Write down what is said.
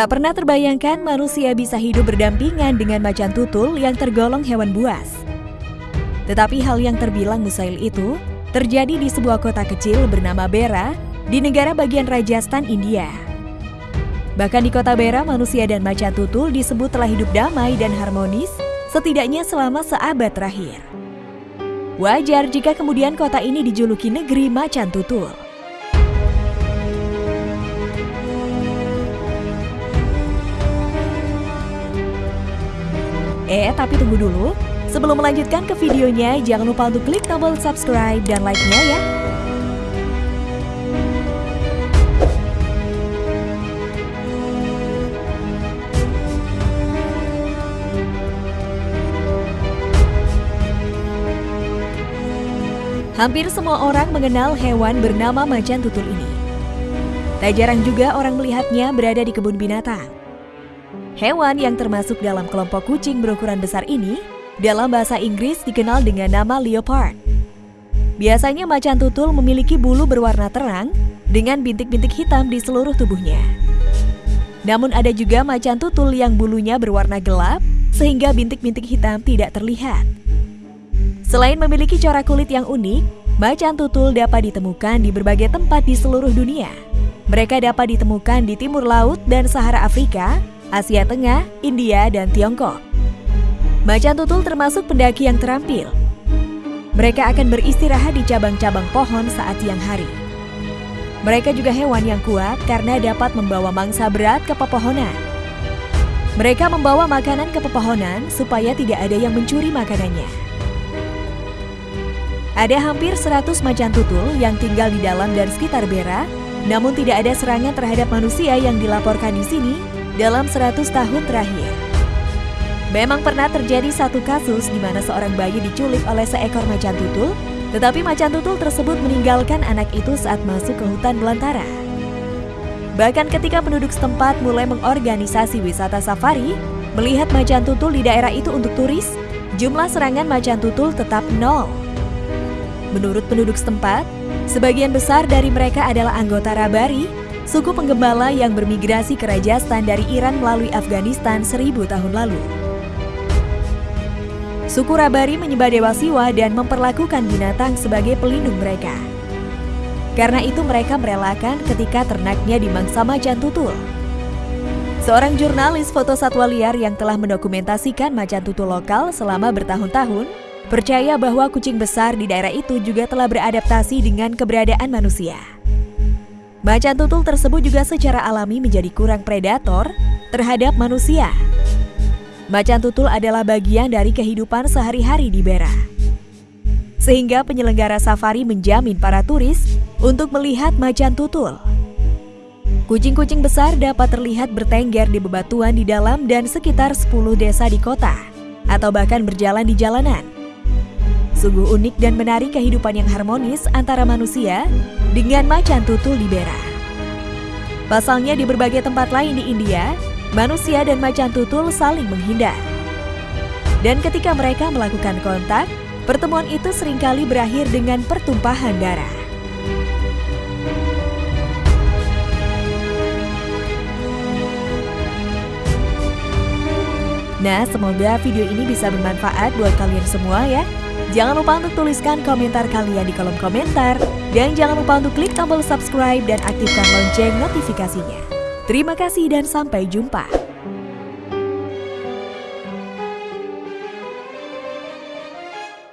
Tak pernah terbayangkan manusia bisa hidup berdampingan dengan macan tutul yang tergolong hewan buas. Tetapi hal yang terbilang mustahil itu terjadi di sebuah kota kecil bernama Bera di negara bagian Rajasthan, India. Bahkan di kota Bera, manusia dan macan tutul disebut telah hidup damai dan harmonis setidaknya selama seabad terakhir. Wajar jika kemudian kota ini dijuluki negeri macan tutul. Eh, tapi tunggu dulu. Sebelum melanjutkan ke videonya, jangan lupa untuk klik tombol subscribe dan like-nya ya. Hampir semua orang mengenal hewan bernama macan tutul ini. Tak jarang juga orang melihatnya berada di kebun binatang. Hewan yang termasuk dalam kelompok kucing berukuran besar ini dalam bahasa Inggris dikenal dengan nama leopard. Biasanya macan tutul memiliki bulu berwarna terang dengan bintik-bintik hitam di seluruh tubuhnya. Namun ada juga macan tutul yang bulunya berwarna gelap sehingga bintik-bintik hitam tidak terlihat. Selain memiliki corak kulit yang unik, macan tutul dapat ditemukan di berbagai tempat di seluruh dunia. Mereka dapat ditemukan di timur laut dan Sahara Afrika, Asia Tengah, India, dan Tiongkok. Macan tutul termasuk pendaki yang terampil. Mereka akan beristirahat di cabang-cabang pohon saat siang hari. Mereka juga hewan yang kuat karena dapat membawa mangsa berat ke pepohonan. Mereka membawa makanan ke pepohonan supaya tidak ada yang mencuri makanannya. Ada hampir 100 macan tutul yang tinggal di dalam dan sekitar Bera, namun tidak ada serangan terhadap manusia yang dilaporkan di sini dalam 100 tahun terakhir. Memang pernah terjadi satu kasus di mana seorang bayi diculik oleh seekor macan tutul, tetapi macan tutul tersebut meninggalkan anak itu saat masuk ke hutan belantara. Bahkan ketika penduduk setempat mulai mengorganisasi wisata safari, melihat macan tutul di daerah itu untuk turis, jumlah serangan macan tutul tetap nol. Menurut penduduk setempat, sebagian besar dari mereka adalah anggota Rabari suku penggembala yang bermigrasi ke Rajasthan dari Iran melalui Afghanistan seribu tahun lalu. Suku Rabari menyembah Dewa Siwa dan memperlakukan binatang sebagai pelindung mereka. Karena itu mereka merelakan ketika ternaknya dimangsa macan tutul. Seorang jurnalis foto satwa liar yang telah mendokumentasikan macan tutul lokal selama bertahun-tahun, percaya bahwa kucing besar di daerah itu juga telah beradaptasi dengan keberadaan manusia. Macan tutul tersebut juga secara alami menjadi kurang predator terhadap manusia. Macan tutul adalah bagian dari kehidupan sehari-hari di Bera. Sehingga penyelenggara safari menjamin para turis untuk melihat macan tutul. Kucing-kucing besar dapat terlihat bertengger di bebatuan di dalam dan sekitar 10 desa di kota, atau bahkan berjalan di jalanan. Sungguh unik dan menarik kehidupan yang harmonis antara manusia dengan macan tutul di Bera. Pasalnya di berbagai tempat lain di India, manusia dan macan tutul saling menghindar. Dan ketika mereka melakukan kontak, pertemuan itu sering kali berakhir dengan pertumpahan darah. Nah, semoga video ini bisa bermanfaat buat kalian semua ya. Jangan lupa untuk tuliskan komentar kalian di kolom komentar. Dan jangan lupa untuk klik tombol subscribe dan aktifkan lonceng notifikasinya. Terima kasih dan sampai jumpa.